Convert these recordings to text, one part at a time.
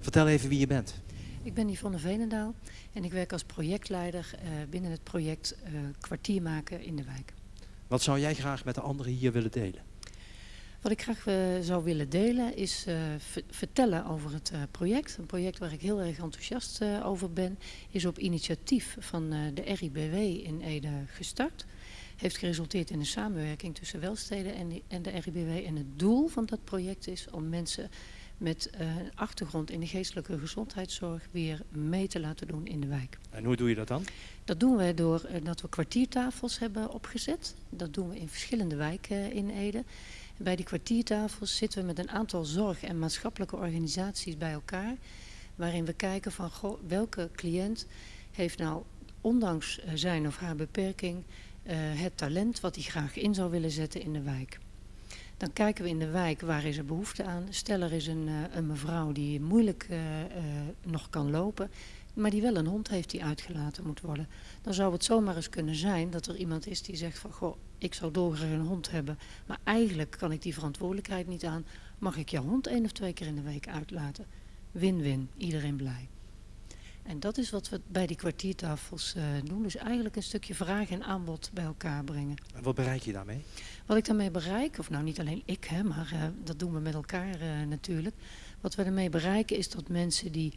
Vertel even wie je bent. Ik ben Yvonne Veenendaal en ik werk als projectleider uh, binnen het project uh, Kwartier maken in de wijk. Wat zou jij graag met de anderen hier willen delen? Wat ik graag uh, zou willen delen is vertellen over het project. Een project waar ik heel erg enthousiast over ben. Is op initiatief van de RIBW in Ede gestart. Heeft geresulteerd in een samenwerking tussen Welsteden en de RIBW. En het doel van dat project is om mensen met uh, een achtergrond in de geestelijke gezondheidszorg weer mee te laten doen in de wijk. En hoe doe je dat dan? Dat doen we door uh, dat we kwartiertafels hebben opgezet. Dat doen we in verschillende wijken in Ede. En bij die kwartiertafels zitten we met een aantal zorg- en maatschappelijke organisaties bij elkaar. Waarin we kijken van goh, welke cliënt heeft nou ondanks zijn of haar beperking het talent wat hij graag in zou willen zetten in de wijk. Dan kijken we in de wijk waar is er behoefte aan. Stel er is een, uh, een mevrouw die moeilijk uh, uh, nog kan lopen, maar die wel een hond heeft die uitgelaten moet worden. Dan zou het zomaar eens kunnen zijn dat er iemand is die zegt van goh, ik zou dolgraag een hond hebben, maar eigenlijk kan ik die verantwoordelijkheid niet aan. Mag ik jouw hond één of twee keer in de week uitlaten? Win-win, iedereen blij. En dat is wat we bij die kwartiertafels uh, doen. Dus eigenlijk een stukje vraag en aanbod bij elkaar brengen. En wat bereik je daarmee? Wat ik daarmee bereik, of nou niet alleen ik, hè, maar uh, dat doen we met elkaar uh, natuurlijk. Wat we ermee bereiken is dat mensen die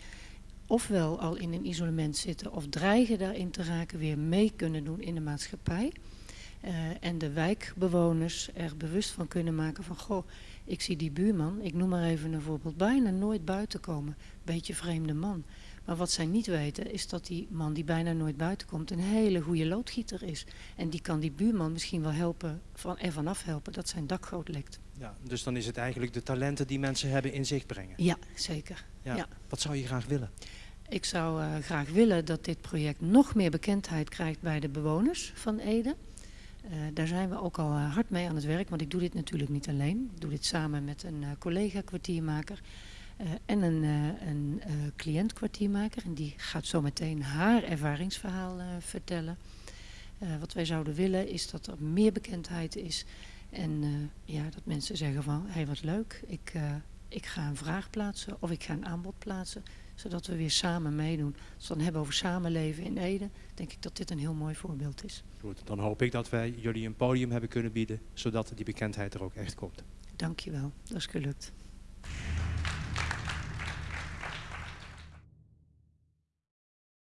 ofwel al in een isolement zitten of dreigen daarin te raken, weer mee kunnen doen in de maatschappij. en de wijkbewoners er bewust van kunnen maken van, goh, ik zie die buurman, ik noem maar even een voorbeeld, bijna nooit buiten komen. Beetje vreemde man. Maar wat zij niet weten is dat die man die bijna nooit buiten komt een hele goede loodgieter is. En die kan die buurman misschien wel helpen, van, ervan afhelpen dat zijn dakgoot lekt. Ja, dus dan is het eigenlijk de talenten die mensen hebben in zicht brengen. Ja, zeker. Ja. ja. Wat zou je graag willen? Ik zou uh, graag willen dat dit project nog meer bekendheid krijgt bij de bewoners van Ede. Uh, daar zijn we ook al uh, hard mee aan het werk, want ik doe dit natuurlijk niet alleen. Ik doe dit samen met een collega kwartiermaker. Uh, en een, uh, een uh, cliëntkwartiermaker. En die gaat zo meteen haar ervaringsverhaal vertellen. wat wij zouden willen is dat er meer bekendheid is. En ja, dat mensen zeggen van, hé hey, wat leuk, ik, ik ga een vraag plaatsen of ik ga een aanbod plaatsen. Zodat we weer samen meedoen. Als we dan hebben over samenleven in Ede, denk ik dat dit een heel mooi voorbeeld is. Goed, dan hoop ik dat wij jullie een podium hebben kunnen bieden, zodat die bekendheid er ook echt komt. Dankjewel, dat is gelukt.